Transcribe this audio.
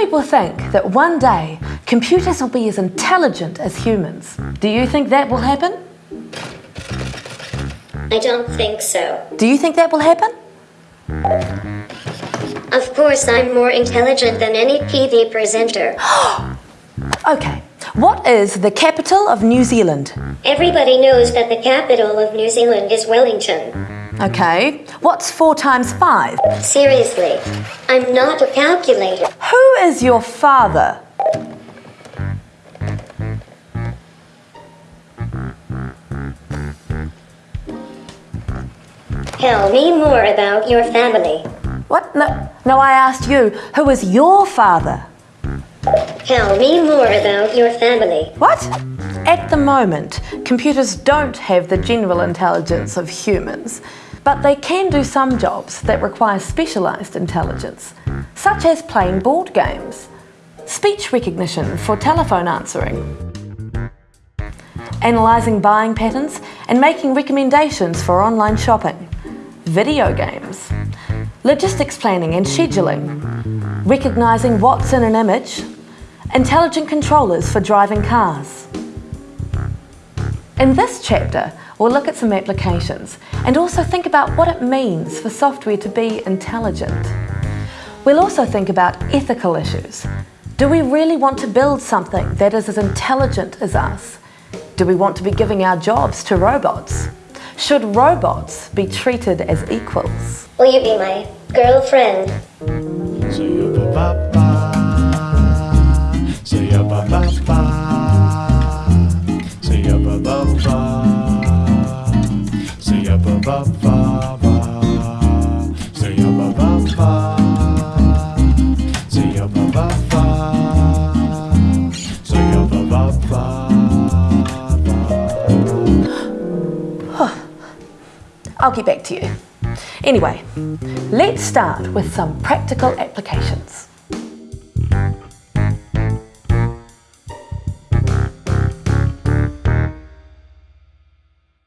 people think that one day computers will be as intelligent as humans. Do you think that will happen? I don't think so. Do you think that will happen? Of course, I'm more intelligent than any TV presenter. Okay, what is the capital of New Zealand? Everybody knows that the capital of New Zealand is Wellington. Okay, what's four times five? Seriously, I'm not a calculator. Who is your father? Tell me more about your family. What? No, no, I asked you, who is your father? Tell me more about your family. What? At the moment, computers don't have the general intelligence of humans, but they can do some jobs that require specialised intelligence, such as playing board games, speech recognition for telephone answering, analysing buying patterns and making recommendations for online shopping, video games, logistics planning and scheduling, recognising what's in an image, intelligent controllers for driving cars. In this chapter, we'll look at some applications and also think about what it means for software to be intelligent. We'll also think about ethical issues. Do we really want to build something that is as intelligent as us? Do we want to be giving our jobs to robots? Should robots be treated as equals? Will you be my girlfriend? Say I'll get back to you. Anyway, let's start with some practical applications.